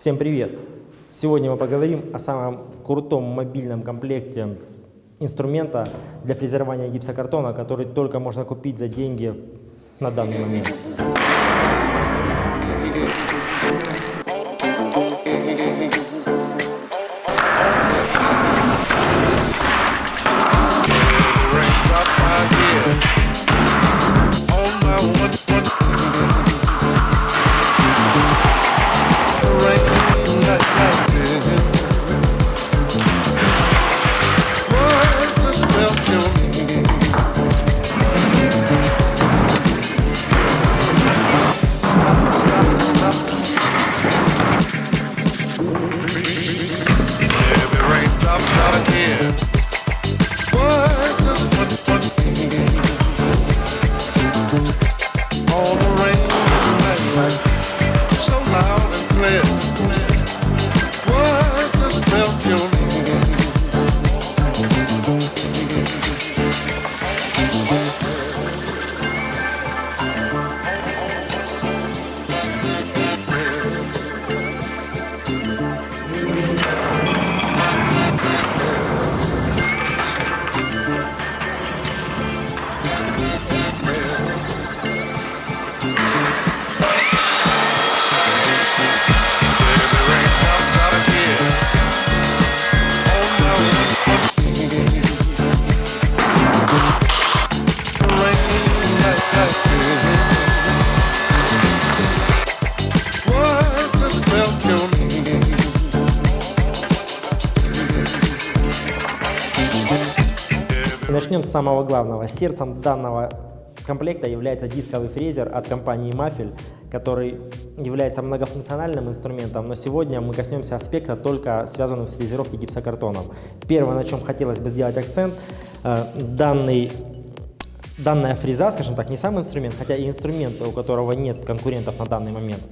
Всем привет! Сегодня мы поговорим о самом крутом мобильном комплекте инструмента для фрезерования гипсокартона, который только можно купить за деньги на данный момент. Начнем с самого главного. Сердцем данного комплекта является дисковый фрезер от компании Mafel, который является многофункциональным инструментом, но сегодня мы коснемся аспекта только связанным с фрезеровкой гипсокартоном. Первое, на чем хотелось бы сделать акцент, э, данный данная фреза, скажем так, не сам инструмент, хотя и инструмент, у которого нет конкурентов на данный момент.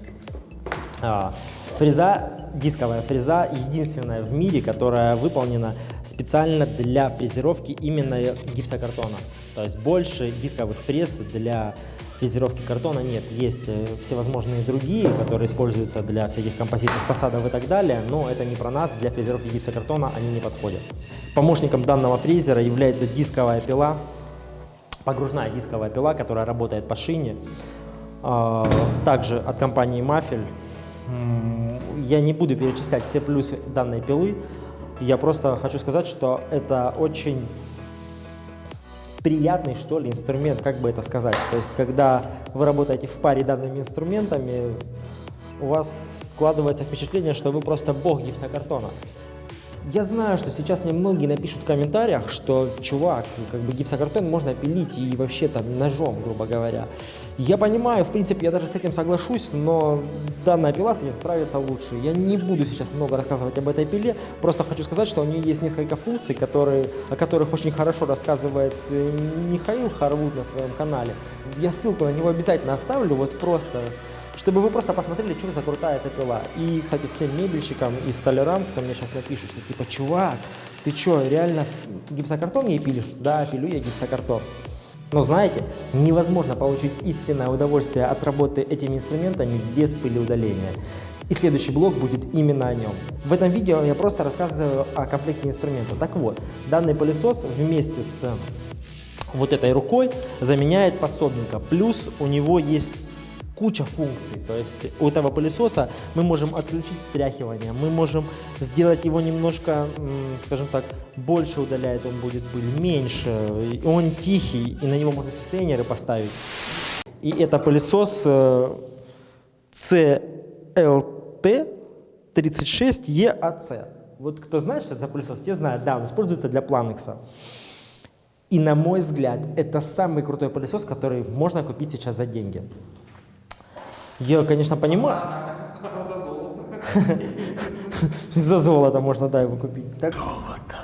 Фреза, дисковая фреза, единственная в мире, которая выполнена специально для фрезеровки именно гипсокартона. То есть больше дисковых фрез для фрезеровки картона нет. Есть э, всевозможные другие, которые используются для всяких композитных фасадов и так далее, но это не про нас, для фрезеровки гипсокартона они не подходят. Помощником данного фрезера является дисковая пила, погружная дисковая пила, которая работает по шине. А, также от компании Мафель я не буду перечислять все плюсы данной пилы. Я просто хочу сказать, что это очень приятный, что ли, инструмент, как бы это сказать. То есть, когда вы работаете в паре данными инструментами, у вас складывается впечатление, что вы просто бог гипсокартона. Я знаю, что сейчас мне многие напишут в комментариях, что, чувак, как бы гипсокартон можно пилить и вообще там ножом, грубо говоря. Я понимаю, в принципе, я даже с этим соглашусь, но данная пила с этим справится лучше. Я не буду сейчас много рассказывать об этой пиле, просто хочу сказать, что у нее есть несколько функций, которые, о которых очень хорошо рассказывает э, Михаил Харвуд на своем канале. Я ссылку на него обязательно оставлю, вот просто чтобы вы просто посмотрели, что за крутая эта пила. И, кстати, всем мебельщикам и столярам, кто мне сейчас напишет, что типа, чувак, ты что, реально гипсокартон ей пилишь? Да, пилю я гипсокартон. Но знаете, невозможно получить истинное удовольствие от работы этими инструментами без пылеудаления. И следующий блок будет именно о нем. В этом видео я просто рассказываю о комплекте инструмента. Так вот, данный пылесос вместе с вот этой рукой заменяет подсобника. Плюс у него есть куча функций. То есть у этого пылесоса мы можем отключить стряхивание, мы можем сделать его немножко, скажем так, больше удаляет он будет пыль, меньше, он тихий, и на него можно состоянеры поставить. И это пылесос CLT36EAC. Вот кто знает, что это за пылесос, те знают, да, он используется для Planex. И на мой взгляд, это самый крутой пылесос, который можно купить сейчас за деньги. Я, конечно, понимаю. За золото. За золото можно, да, его купить. Так? Золото.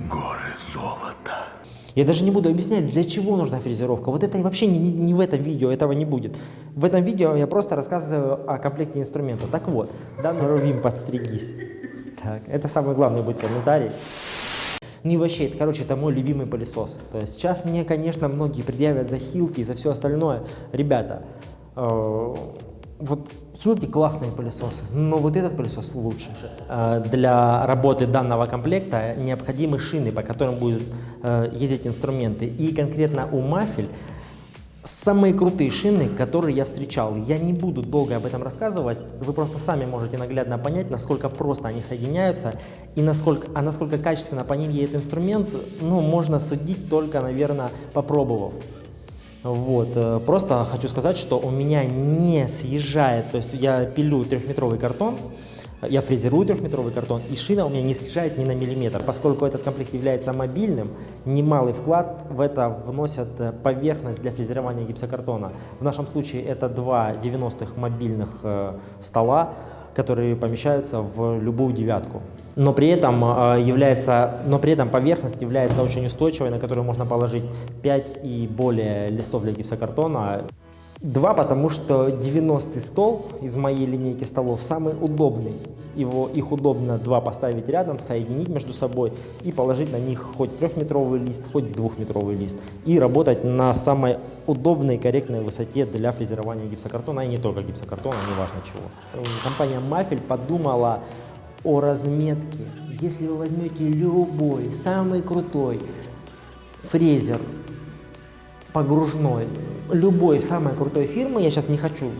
Горы золота. Я даже не буду объяснять, для чего нужна фрезеровка. Вот это вообще не, не, не в этом видео, этого не будет. В этом видео я просто рассказываю о комплекте инструмента. Так вот, данный Рувим, подстригись. Так, это самый главный будет комментарий. И вообще, это, короче, это мой любимый пылесос. То есть сейчас мне, конечно, многие предъявят за хилки и за все остальное. Ребята, э, вот Хилти классные пылесосы, но вот этот пылесос лучше. Э, для работы данного комплекта необходимы шины, по которым будут э, ездить инструменты. И конкретно у Мафель самые крутые шины, которые я встречал. Я не буду долго об этом рассказывать, вы просто сами можете наглядно понять, насколько просто они соединяются и насколько, а насколько качественно по ним едет инструмент, ну, можно судить только, наверное, попробовав. Вот, э, просто хочу сказать, что у меня не съезжает, то есть я пилю трехметровый картон, я фрезерую трехметровый картон, и шина у меня не съезжает ни на миллиметр. Поскольку этот комплект является мобильным, немалый вклад в это вносят э, поверхность для фрезерования гипсокартона. В нашем случае это два 90-х мобильных э, стола, которые помещаются в любую девятку. Но при этом, э, является, но при этом поверхность является очень устойчивой, на которую можно положить 5 и более листов для гипсокартона. Два, потому что 90 стол из моей линейки столов самый удобный. Его, их удобно два поставить рядом, соединить между собой и положить на них хоть трехметровый лист, хоть двухметровый лист. И работать на самой удобной и корректной высоте для фрезерования гипсокартона, и не только гипсокартона, неважно чего. Компания Мафель подумала о разметке. Если вы возьмете любой, самый крутой фрезер погружной, любой самой крутой фирмы, я сейчас не хочу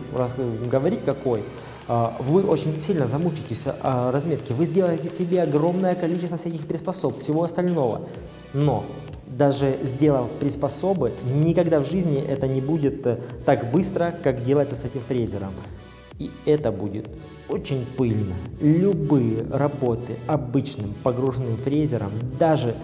говорить какой, а, вы очень сильно замучитесь о разметке, вы сделаете себе огромное количество всяких приспособ, всего остального, но даже сделав приспособы, никогда в жизни это не будет э, так быстро, как делается с этим фрезером. И это будет очень пыльно. Любые работы обычным погруженным фрезером, даже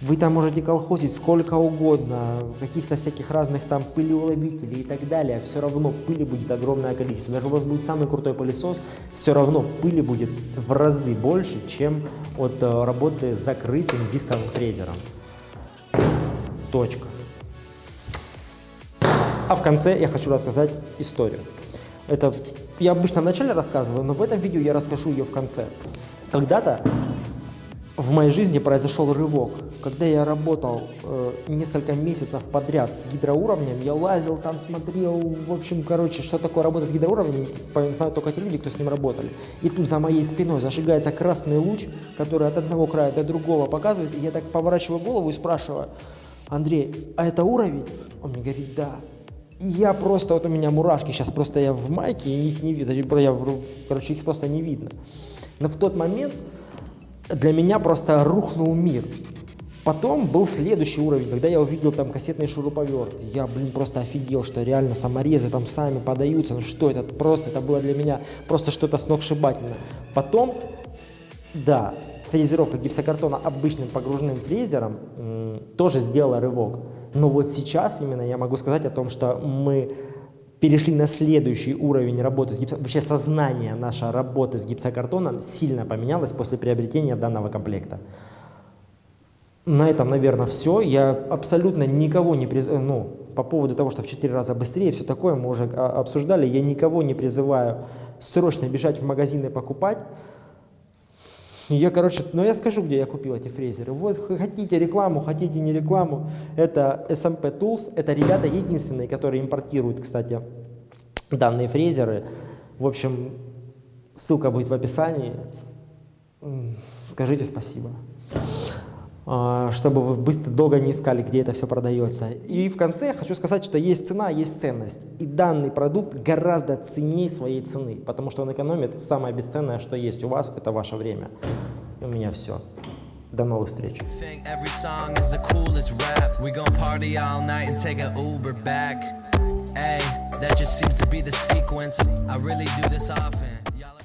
вы там можете колхозить сколько угодно, каких-то всяких разных там пылеуловителей и так далее. Все равно пыли будет огромное количество. Даже у вас будет самый крутой пылесос, все равно пыли будет в разы больше, чем от э, работы с закрытым дисковым фрезером. Точка. А в конце я хочу рассказать историю. Это я обычно в начале рассказываю, но в этом видео я расскажу ее в конце. Когда-то в моей жизни произошел рывок. Когда я работал э, несколько месяцев подряд с гидроуровнем, я лазил там, смотрел, в общем, короче, что такое работа с гидроуровнем, знают только те люди, кто с ним работали. И тут за моей спиной зажигается красный луч, который от одного края до другого показывает, и я так поворачиваю голову и спрашиваю, Андрей, а это уровень? Он мне говорит, да. Я просто, вот у меня мурашки, сейчас просто я в майке, и их не видно, я, короче, их просто не видно. Но в тот момент для меня просто рухнул мир. Потом был следующий уровень, когда я увидел там кассетный шуруповерт. Я, блин, просто офигел, что реально саморезы там сами подаются. Ну что это? Просто это было для меня просто что-то сногсшибательное. Потом, да, фрезеровка гипсокартона обычным погруженным фрезером тоже сделала рывок. Но вот сейчас именно я могу сказать о том, что мы перешли на следующий уровень работы с гипсокартоном. Вообще сознание нашей работы с гипсокартоном сильно поменялось после приобретения данного комплекта. На этом, наверное, все. Я абсолютно никого не призываю, ну, по поводу того, что в 4 раза быстрее, все такое мы уже а, обсуждали, я никого не призываю срочно бежать в магазин и покупать. Я, короче, ну я скажу, где я купил эти фрезеры. Вот хотите рекламу, хотите не рекламу, это SMP Tools, это ребята единственные, которые импортируют, кстати, данные фрезеры. В общем, ссылка будет в описании. Скажите спасибо. А, чтобы вы быстро, долго не искали, где это все продается. И в конце я хочу сказать, что есть цена, есть ценность. И данный продукт гораздо ценнее своей цены, потому что он экономит самое бесценное, что есть у вас, это ваше время. И у меня все. До новых встреч. That just seems to be the sequence. I really do this often.